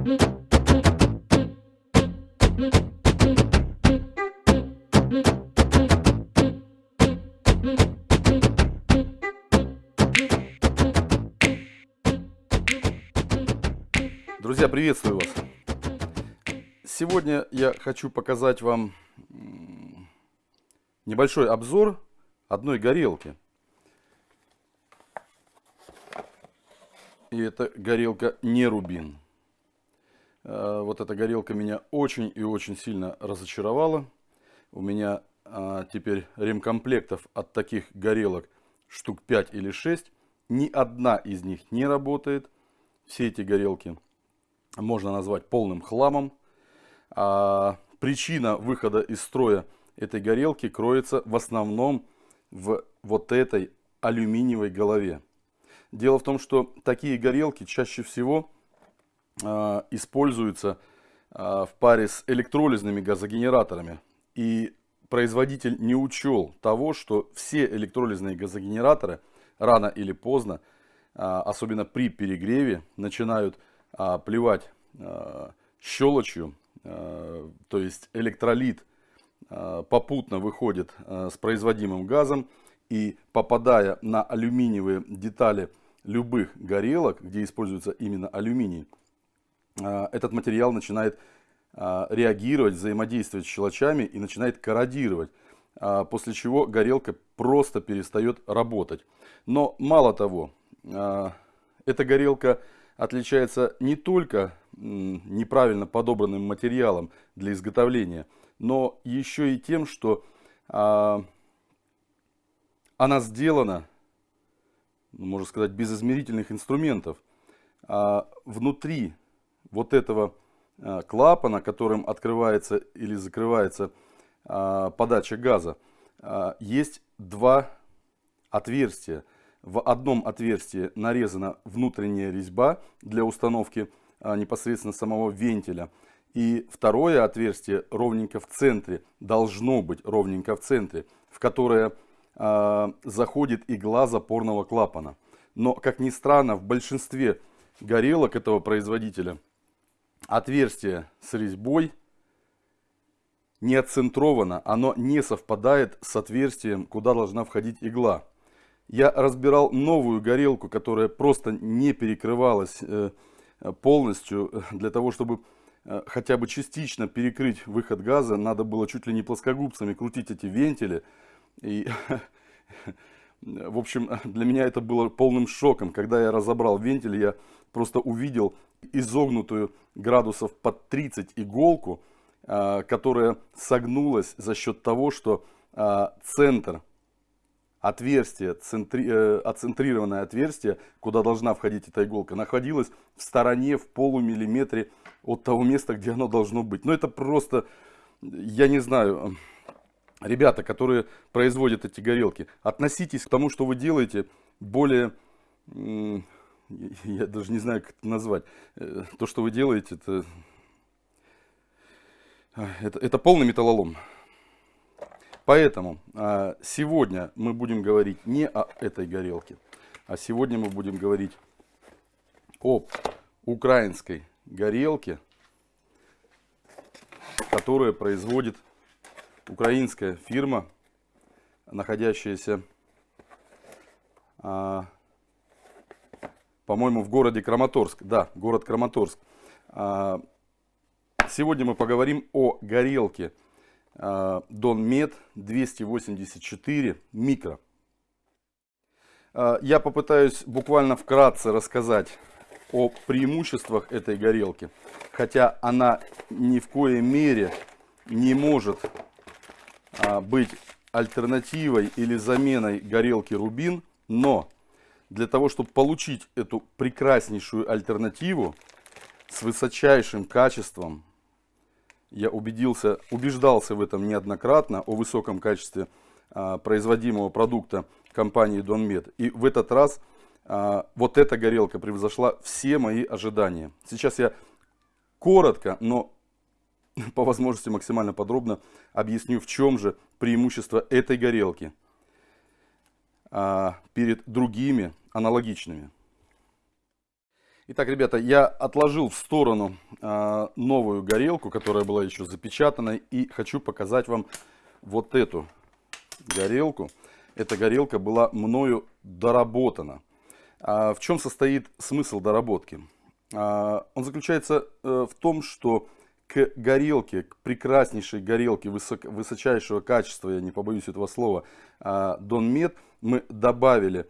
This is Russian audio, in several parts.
Друзья, приветствую вас! Сегодня я хочу показать вам небольшой обзор одной горелки. И это горелка не рубин. Э, вот эта горелка меня очень и очень сильно разочаровала. У меня а, теперь ремкомплектов от таких горелок штук 5 или 6. Ни одна из них не работает. Все эти горелки можно назвать полным хламом. А причина выхода из строя этой горелки кроется в основном в вот этой алюминиевой голове. Дело в том, что такие горелки чаще всего э, используются э, в паре с электролизными газогенераторами. И производитель не учел того, что все электролизные газогенераторы рано или поздно, э, особенно при перегреве, начинают а, плевать а, щелочью, а, то есть электролит попутно выходит с производимым газом и попадая на алюминиевые детали любых горелок, где используется именно алюминий, этот материал начинает реагировать, взаимодействовать с щелочами и начинает корродировать, после чего горелка просто перестает работать. Но мало того, эта горелка отличается не только неправильно подобранным материалом для изготовления, но еще и тем, что она сделана, ну, можно сказать, без измерительных инструментов. Внутри вот этого а, клапана, которым открывается или закрывается а, подача газа, а, есть два отверстия – в одном отверстии нарезана внутренняя резьба для установки а, непосредственно самого вентиля. И второе отверстие ровненько в центре, должно быть ровненько в центре, в которое заходит игла запорного клапана. Но, как ни странно, в большинстве горелок этого производителя отверстие с резьбой не отцентровано, оно не совпадает с отверстием, куда должна входить игла я разбирал новую горелку, которая просто не перекрывалась э, полностью. Э, для того, чтобы э, хотя бы частично перекрыть выход газа, надо было чуть ли не плоскогубцами крутить эти вентили. И, в общем, для меня это было полным шоком. Когда я разобрал вентиль, я просто увидел изогнутую градусов под 30 иголку, которая согнулась за счет того, что центр отверстие, центри, э, отцентрированное отверстие, куда должна входить эта иголка, находилось в стороне, в полумиллиметре от того места, где оно должно быть. Но это просто, я не знаю, ребята, которые производят эти горелки, относитесь к тому, что вы делаете, более, я даже не знаю, как это назвать, э, то, что вы делаете, это, это, это полный металлолом. Поэтому а, сегодня мы будем говорить не о этой горелке, а сегодня мы будем говорить об украинской горелке, которая производит украинская фирма, находящаяся, а, по-моему, в городе Краматорск. Да, город Краматорск. А, сегодня мы поговорим о горелке Донмед 284 микро. А, я попытаюсь буквально вкратце рассказать о преимуществах этой горелки, хотя она ни в коей мере не может а, быть альтернативой или заменой горелки Рубин, но для того, чтобы получить эту прекраснейшую альтернативу с высочайшим качеством, я убедился, убеждался в этом неоднократно, о высоком качестве а, производимого продукта компании Донмед. И в этот раз а, вот эта горелка превзошла все мои ожидания. Сейчас я коротко, но по возможности максимально подробно объясню, в чем же преимущество этой горелки перед другими аналогичными. Итак, ребята, я отложил в сторону а, новую горелку, которая была еще запечатанной. И хочу показать вам вот эту горелку. Эта горелка была мною доработана. А в чем состоит смысл доработки? А, он заключается э, в том, что к горелке, к прекраснейшей горелке высок, высочайшего качества, я не побоюсь этого слова, Дон Мед, мы добавили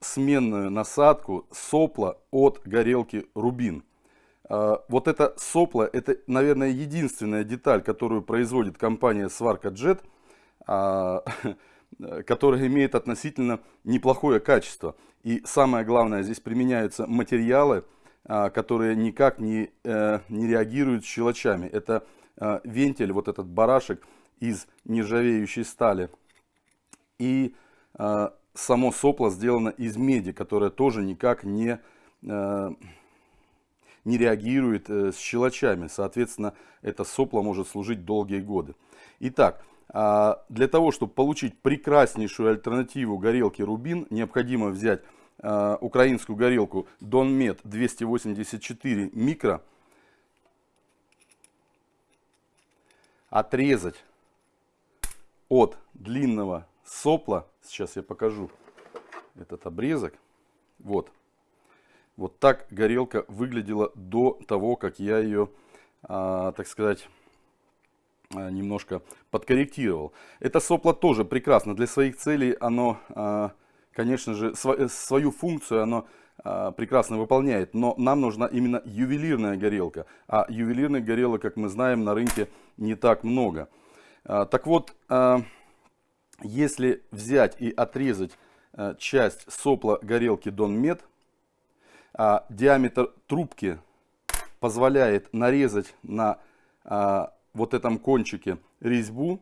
сменную насадку сопла от горелки Рубин. А, вот это сопло, это, наверное, единственная деталь, которую производит компания Сварка а, которая имеет относительно неплохое качество. И самое главное, здесь применяются материалы, а, которые никак не, э, не реагируют с щелочами. Это вентиль, вот этот барашек из нержавеющей стали. И само сопло сделано из меди, которая тоже никак не, не реагирует э, с щелочами. Соответственно, это сопло может служить долгие годы. Итак, а, для того, чтобы получить прекраснейшую альтернативу горелке Рубин, необходимо взять э, украинскую горелку Donmet 284 микро, отрезать от длинного сопла. Сейчас я покажу этот обрезок. Вот. Вот так горелка выглядела до того, как я ее, а, так сказать, а, немножко подкорректировал. Это сопло тоже прекрасно. Для своих целей оно, а, конечно же, св свою функцию оно а, прекрасно выполняет. Но нам нужна именно ювелирная горелка. А ювелирных горелок, как мы знаем, на рынке не так много. А, так вот... А, если взять и отрезать э, часть сопла горелки Донмет, а диаметр трубки позволяет нарезать на вот этом кончике резьбу.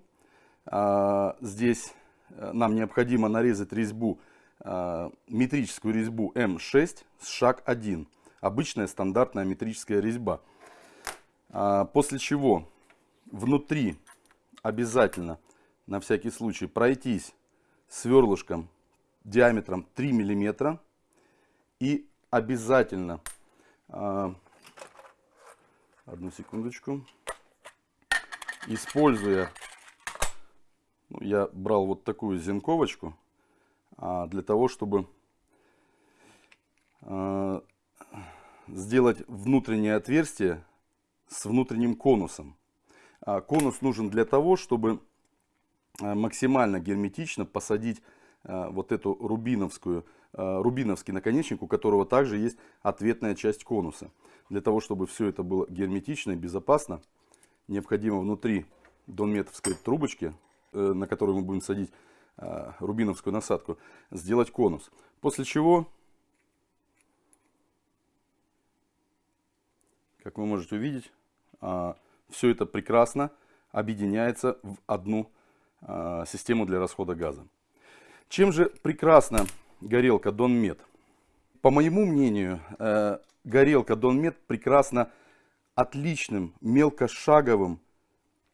Здесь э, нам необходимо нарезать резьбу, метрическую резьбу М6 с шаг 1. Обычная стандартная метрическая резьба. А, после чего внутри обязательно на всякий случай пройтись сверлышком диаметром 3 миллиметра и обязательно э, одну секундочку используя ну, я брал вот такую зенковочку а, для того чтобы а, сделать внутреннее отверстие с внутренним конусом а, конус нужен для того чтобы Э, максимально герметично посадить э, вот эту рубиновскую, э, рубиновский наконечник, у которого также есть ответная часть конуса. Для того, чтобы все это было герметично и безопасно, необходимо внутри донметовской трубочки, на которую мы будем садить рубиновскую насадку, сделать конус. После чего, как вы можете увидеть, все это прекрасно объединяется в одну а, систему для расхода газа. Чем же прекрасна горелка Донмет? По моему мнению, э, горелка Донмет прекрасна отличным мелкошаговым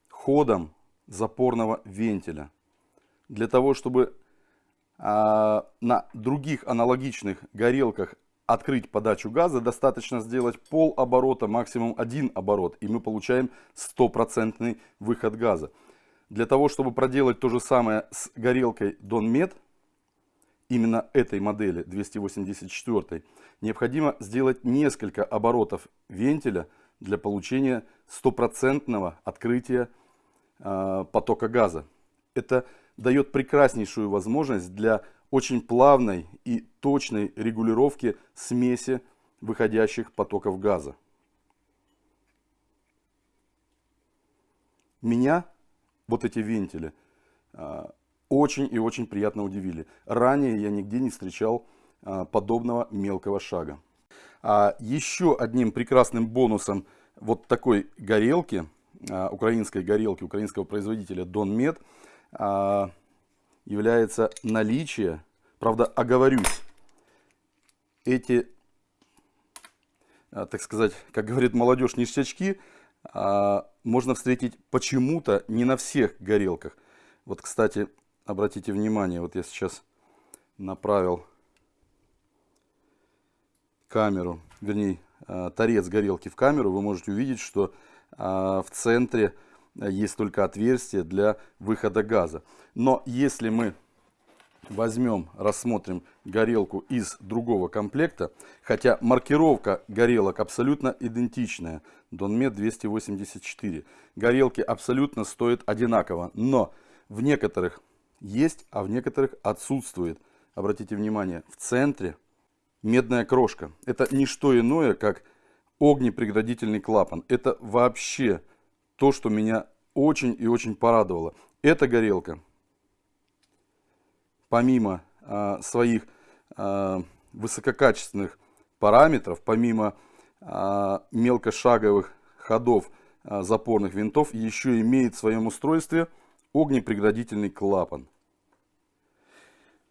ходом запорного вентиля. Для того, чтобы а, на других аналогичных горелках открыть подачу газа, достаточно сделать пол оборота, максимум один оборот, и мы получаем стопроцентный выход газа. Для того, чтобы проделать то же самое с горелкой Donmet, именно этой модели 284, необходимо сделать несколько оборотов вентиля для получения стопроцентного открытия э, потока газа. Это дает прекраснейшую возможность для очень плавной и точной регулировки смеси выходящих потоков газа. Меня вот эти вентили, а, очень и очень приятно удивили. Ранее я нигде не встречал а, подобного мелкого шага. А еще одним прекрасным бонусом вот такой горелки, а, украинской горелки, украинского производителя Donmet, является наличие, правда оговорюсь, эти, так сказать, как говорит молодежь, ништячки – а, можно встретить почему-то не на всех горелках. Вот, кстати, обратите внимание, вот я сейчас направил камеру, вернее, торец горелки в камеру, вы можете увидеть, что в центре есть только отверстие для выхода газа. Но если мы возьмем, рассмотрим горелку из другого комплекта, хотя маркировка горелок абсолютно идентичная, Донмет 284, горелки абсолютно стоят одинаково, но в некоторых есть, а в некоторых отсутствует. Обратите внимание, в центре медная крошка. Это не что иное, как огнепреградительный клапан. Это вообще то, что меня очень и очень порадовало. Эта горелка помимо а, своих а, высококачественных параметров, помимо а, мелкошаговых ходов а, запорных винтов, еще имеет в своем устройстве огнепреградительный клапан.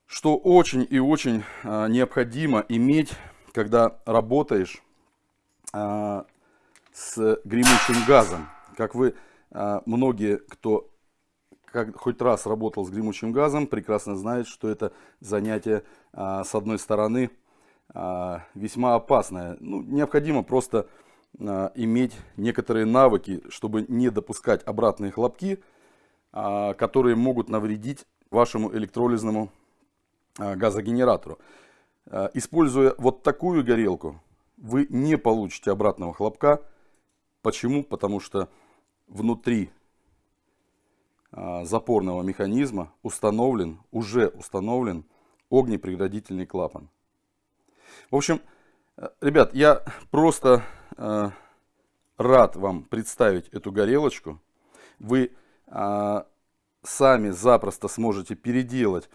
Что очень и очень а, необходимо иметь, когда работаешь а, с гремучим газом. Как вы, а, многие, кто как хоть раз работал с гремучим газом, прекрасно знает, что это занятие, а, с одной стороны, а, весьма опасное. Ну, необходимо просто иметь некоторые навыки, чтобы не допускать обратные хлопки, которые могут навредить вашему электролизному газогенератору. Используя вот такую горелку, вы не получите обратного хлопка. Почему? Потому что внутри а, запорного механизма установлен, уже установлен огнепреградительный клапан. В общем, э, ребят, я просто э, рад вам представить эту горелочку. Вы э, сами запросто сможете переделать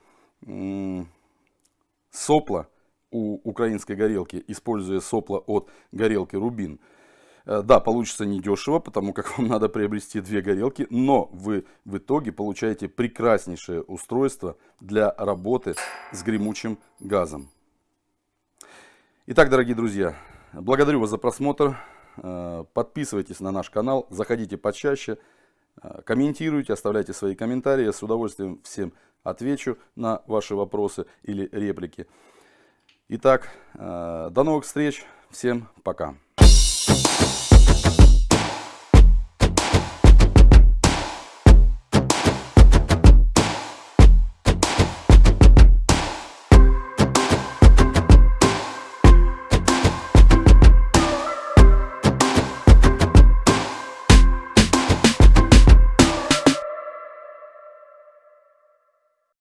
сопла у украинской горелки, используя сопла от горелки Рубин. Э, да, получится недешево, потому как вам надо приобрести две горелки, но вы в итоге получаете прекраснейшее устройство для работы с гремучим газом. Итак, дорогие друзья, благодарю вас за просмотр. Э, подписывайтесь на наш канал, заходите почаще, э, комментируйте, оставляйте свои комментарии. Я с удовольствием всем отвечу на ваши вопросы или реплики. Итак, до новых встреч. Всем пока.